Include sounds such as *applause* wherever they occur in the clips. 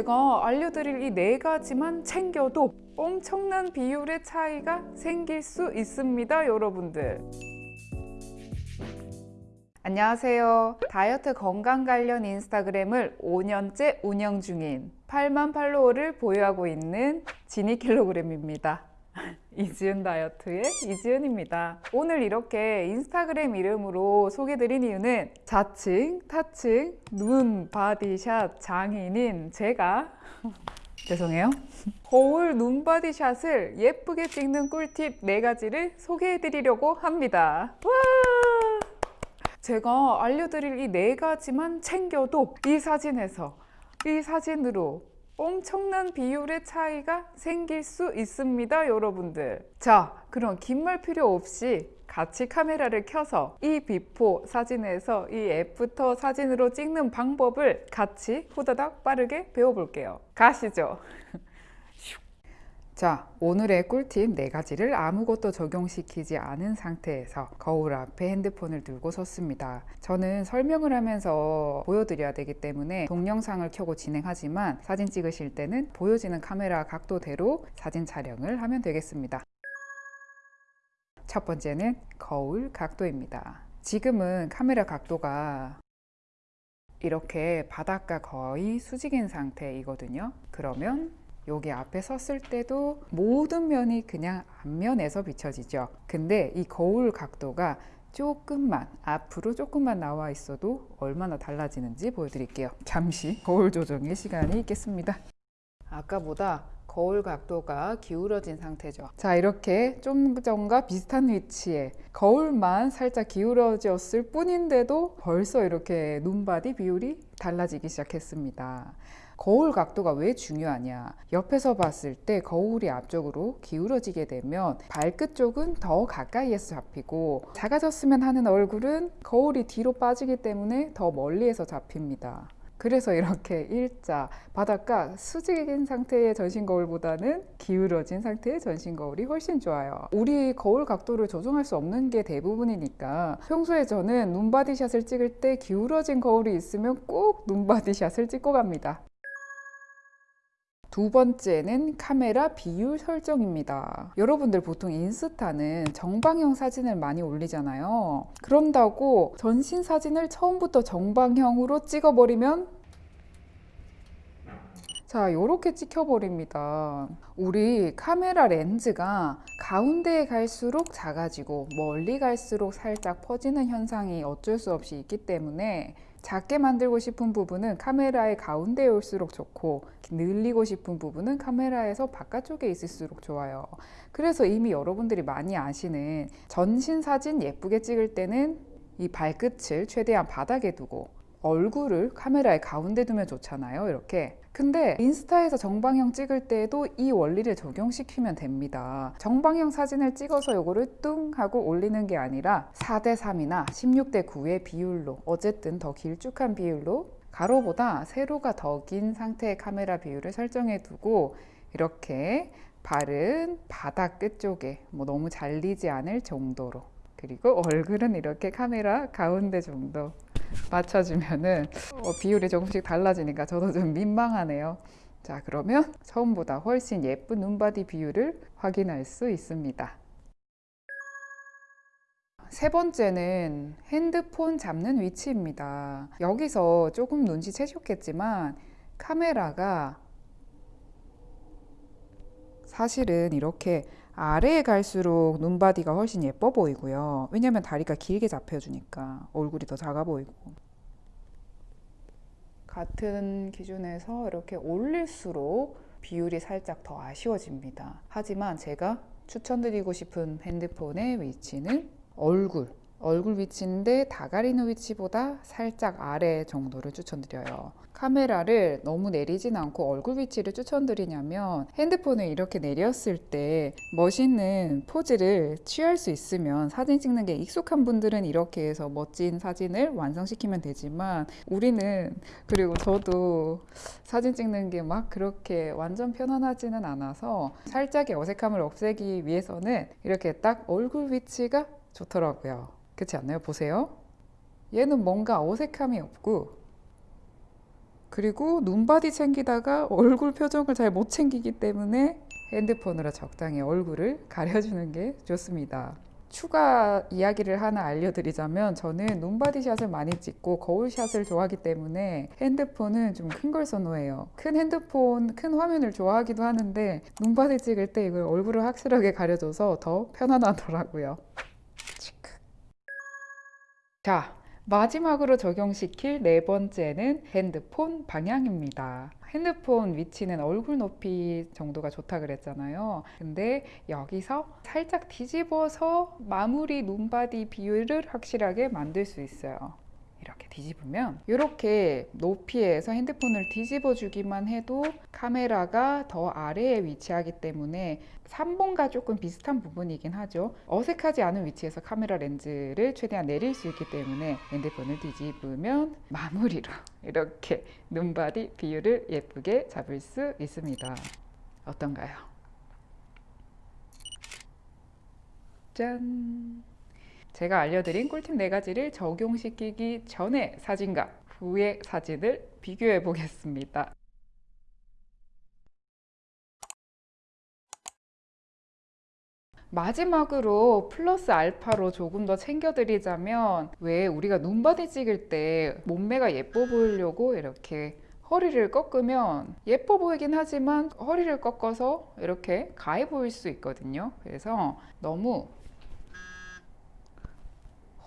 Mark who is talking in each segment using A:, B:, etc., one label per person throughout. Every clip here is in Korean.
A: 제가 알려드릴 이 네 가지만 챙겨도 엄청난 비율의 차이가 생길 수 있습니다, 여러분들. 안녕하세요. 다이어트 건강 관련 인스타그램을 5년째 운영 중인 8만 팔로워를 보유하고 있는 지니킬로그램입니다. *laughs* 이지은 다이어트의 이지은입니다. 오늘 이렇게 인스타그램 이름으로 소개드린 이유는 자칭, 타칭, 눈바디 샷 장인인 제가 *laughs* 죄송해요. 거울 눈바디 샷을 예쁘게 찍는 꿀팁 4가지를 소개해드리려고 합니다. 와! 제가 알려드릴 이 네 가지만 챙겨도 이 사진에서 이 사진으로 엄청난 비율의 차이가 생길 수 있습니다, 여러분들. 자, 그럼 긴 말 필요 없이 같이 카메라를 켜서 이 before 사진에서 이 after 사진으로 찍는 방법을 같이 후다닥 빠르게 배워볼게요. 가시죠. *laughs* 자, 오늘의 꿀팁 네 가지를 아무것도 적용시키지 않은 상태에서 거울 앞에 핸드폰을 들고 섰습니다. 저는 설명을 하면서 보여드려야 되기 때문에 동영상을 켜고 진행하지만 사진 찍으실 때는 보여지는 카메라 각도대로 사진 촬영을 하면 되겠습니다. 첫 번째는 거울 각도입니다. 지금은 카메라 각도가 이렇게 바닥과 거의 수직인 상태이거든요. 그러면 여기 앞에 섰을 때도 모든 면이 그냥 앞면에서 비춰지죠. 근데 이 거울 각도가 조금만 앞으로 조금만 나와 있어도 얼마나 달라지는지 보여드릴게요. 잠시 거울 조정의 시간이 있겠습니다. 아까보다 거울 각도가 기울어진 상태죠. 자, 이렇게 좀 전과 비슷한 위치에 거울만 살짝 기울어졌을 뿐인데도 벌써 이렇게 눈바디 비율이 달라지기 시작했습니다. 거울 각도가 왜 중요하냐? 옆에서 봤을 때 거울이 앞쪽으로 기울어지게 되면 발끝 쪽은 더 가까이에서 잡히고 작아졌으면 하는 얼굴은 거울이 뒤로 빠지기 때문에 더 멀리에서 잡힙니다. 그래서 이렇게 일자 바닥과 수직인 상태의 전신 거울보다는 기울어진 상태의 전신 거울이 훨씬 좋아요. 우리 거울 각도를 조정할 수 없는 게 대부분이니까 평소에 저는 눈바디샷을 찍을 때 기울어진 거울이 있으면 꼭 눈바디샷을 찍고 갑니다. 두 번째는 카메라 비율 설정입니다. 여러분들 보통 인스타는 정방형 사진을 많이 올리잖아요. 그런다고 전신 사진을 처음부터 정방형으로 찍어버리면 자, 이렇게 찍혀버립니다. 우리 카메라 렌즈가 가운데에 갈수록 작아지고 멀리 갈수록 살짝 퍼지는 현상이 어쩔 수 없이 있기 때문에 작게 만들고 싶은 부분은 카메라의 가운데에 올수록 좋고 늘리고 싶은 부분은 카메라에서 바깥쪽에 있을수록 좋아요. 그래서 이미 여러분들이 많이 아시는 전신 사진 예쁘게 찍을 때는 이 발끝을 최대한 바닥에 두고 얼굴을 카메라의 가운데 두면 좋잖아요. 이렇게. 근데 인스타에서 정방형 찍을 때도 이 원리를 적용시키면 됩니다. 정방형 사진을 찍어서 요거를 뚱 하고 올리는 게 아니라 4대 3이나 16대 9의 비율로 어쨌든 더 길쭉한 비율로 가로보다 세로가 더 긴 상태의 카메라 비율을 설정해 두고 이렇게 발은 바닥 끝쪽에 뭐 너무 잘리지 않을 정도로 그리고 얼굴은 이렇게 카메라 가운데 정도 맞춰주면은 어, 비율이 조금씩 달라지니까 저도 좀 민망하네요. 자, 그러면 처음보다 훨씬 예쁜 눈바디 비율을 확인할 수 있습니다. 세 번째는 핸드폰 잡는 위치입니다. 여기서 조금 눈치채셨겠지만 카메라가 사실은 이렇게 아래에 갈수록 눈바디가 훨씬 예뻐 보이고요. 왜냐면 다리가 길게 잡혀주니까 얼굴이 더 작아 보이고. 같은 기준에서 이렇게 올릴수록 비율이 살짝 더 아쉬워집니다. 하지만 제가 추천드리고 싶은 핸드폰의 위치는 얼굴. 얼굴 위치인데 다 가리는 위치보다 살짝 아래 정도를 추천드려요. 카메라를 너무 내리진 않고 얼굴 위치를 추천드리냐면 핸드폰을 이렇게 내렸을 때 멋있는 포즈를 취할 수 있으면 사진 찍는 게 익숙한 분들은 이렇게 해서 멋진 사진을 완성시키면 되지만 우리는 그리고 저도 사진 찍는 게 막 그렇게 완전 편안하지는 않아서 살짝의 어색함을 없애기 위해서는 이렇게 딱 얼굴 위치가 좋더라고요. 그, 렇 그렇지 않나요? 보세요. 얘는 뭔가 어색함이 없고 그리고 눈바디 챙기다가 얼굴 표정을 잘 못 챙기기 때문에 핸드폰으로 적당히 얼굴을 *laughs* 가려주는 게 좋습니다. 추가 이야기를 하나 알려드리자면 저는 눈바디샷을 많이 찍고 거울샷을 좋아하기 때문에 핸드폰은 좀 큰 걸 선호해요. 큰 핸드폰, 큰 화면을 좋아하기도 하는데 눈바디 찍을 때 이걸 얼굴을 확실하게 가려줘서 더 편안하더라고요. 자, 마지막으로 적용시킬 네 번째는 핸드폰 방향입니다. 핸드폰 위치는 얼굴 높이 정도가 좋다 그랬잖아요. 근데 여기서 살짝 뒤집어서 마무리 눈바디 비율을 확실하게 만들 수 있어요. 이렇게 뒤집으면 이렇게 높이에서 핸드폰을 뒤집어 주기만 해도 카메라가 더 아래에 위치하기 때문에 3번과 조금 비슷한 부분이긴 하죠. 어색하지 않은 위치에서 카메라 렌즈를 최대한 내릴 수 있기 때문에 핸드폰을 뒤집으면 마무리로 *laughs* 이렇게 눈바디 비율을 예쁘게 잡을 수 있습니다. 어떤가요? 짠! 제가 알려드린 꿀팁 네 가지를 적용시키기 전에 사진과 후의 사진을 비교해 보겠습니다. 마지막으로 플러스 알파로 조금 더 챙겨드리자면 왜 우리가 눈바디 찍을 때 몸매가 예뻐 보이려고 이렇게 허리를 꺾으면 예뻐 보이긴 하지만 허리를 꺾어서 이렇게 가해 보일 수 있거든요. 그래서 너무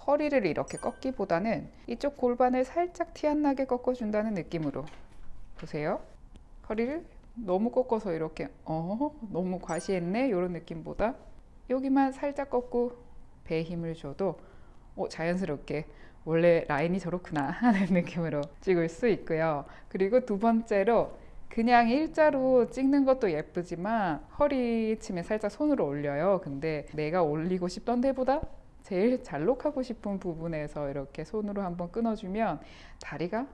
A: 허리를 이렇게 꺾기보다는 이쪽 골반을 살짝 티 안 나게 꺾어준다는 느낌으로 보세요. 허리를 너무 꺾어서 이렇게 어 너무 과시했네 이런 느낌보다 여기만 살짝 꺾고 배에 힘을 줘도 어, 자연스럽게 원래 라인이 저렇구나 *laughs* 하는 느낌으로 찍을 수 있고요. 그리고 두 번째로 그냥 일자로 찍는 것도 예쁘지만 허리춤에 살짝 손으로 올려요. 근데 내가 올리고 싶던 데보다 제일 잘록하고 싶은 부분에서 이렇게 손으로 한번 끊어주면 다리가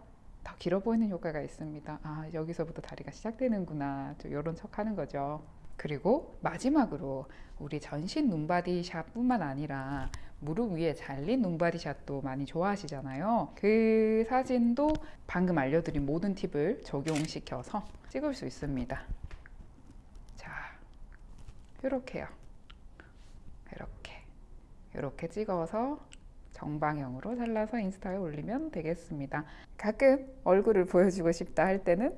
A: 더 길어 보이는 효과가 있습니다. 아, 여기서부터 다리가 시작되는구나. 이런 척 하는 거죠. 그리고 마지막으로 우리 전신 눈바디샷 뿐만 아니라 무릎 위에 잘린 눈바디샷도 많이 좋아하시잖아요. 그 사진도 방금 알려드린 모든 팁을 적용시켜서 찍을 수 있습니다. 자, 이렇게요. 이렇게. 찍어서 정방향으로 잘라서 인스타에 올리면 되겠습니다. 가끔 얼굴을 보여주고 싶다 할 때는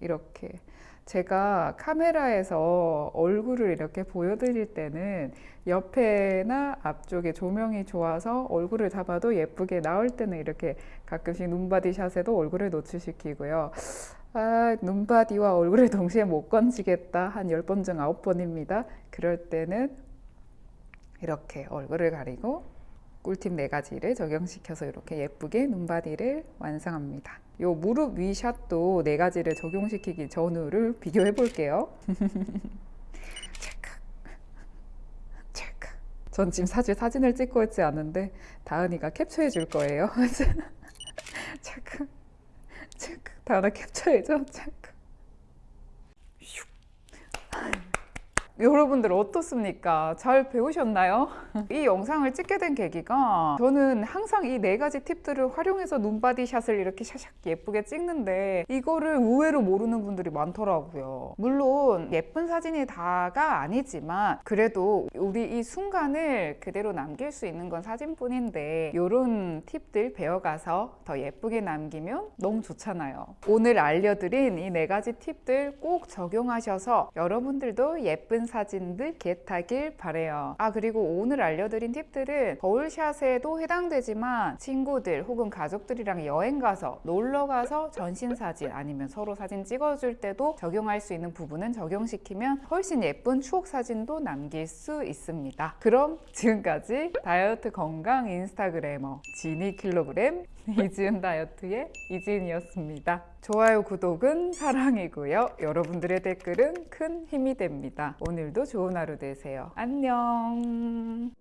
A: 이렇게 제가 카메라에서 얼굴을 이렇게 보여드릴 때는 옆에나 앞쪽에 조명이 좋아서 얼굴을 잡아도 예쁘게 나올 때는 이렇게 가끔씩 눈바디 샷에도 얼굴을 노출시키고요. 아, 눈바디와 얼굴을 *laughs* 동시에 못 건지겠다. 한 10번 중 9번입니다. 그럴 때는 이렇게 얼굴을 가리고 꿀팁 네 가지를 적용시켜서 이렇게 예쁘게 눈바디를 완성합니다. 요 무릎 위 샷도 네 가지를 적용시키기 전후를 비교해 볼게요. *laughs* 전 지금 사실 사진을 찍고 있지 않은데 다은이가 캡처해 줄 거예요. *laughs* 체크. 체크. 다은아 캡처해 줘. 체크. 여러분들 어떻습니까? 잘 배우셨나요? *laughs* 이 영상을 찍게 된 계기가 저는 항상 이 네 가지 팁들을 활용해서 눈바디 샷을 이렇게 샤샥 예쁘게 찍는데 이거를 의외로 모르는 분들이 많더라고요. 물론 예쁜 사진이 다가 아니지만 그래도 우리 이 순간을 그대로 남길 수 있는 건 사진뿐인데 이런 팁들 배워가서 더 예쁘게 남기면 너무 좋잖아요. 오늘 알려드린 이 네 가지 팁들 꼭 적용하셔서 여러분들도 예쁜 사진들 겟하길 바래요. 아 그리고 오늘 알려드린 팁들은 거울샷에도 해당되지만 친구들 혹은 가족들이랑 여행 가서 놀러 가서 전신 사진 아니면 서로 사진 찍어줄 때도 적용할 수 있는 부분은 적용시키면 훨씬 예쁜 추억 사진도 남길 수 있습니다. 그럼 지금까지 다이어트 건강 인스타그래머 지니 킬로그램 *laughs* 이지은 다이어트의 이지은이었습니다. 좋아요, 구독은 사랑이고요. 여러분들의 댓글은 큰 힘이 됩니다. 오늘도 좋은 하루 되세요. 안녕.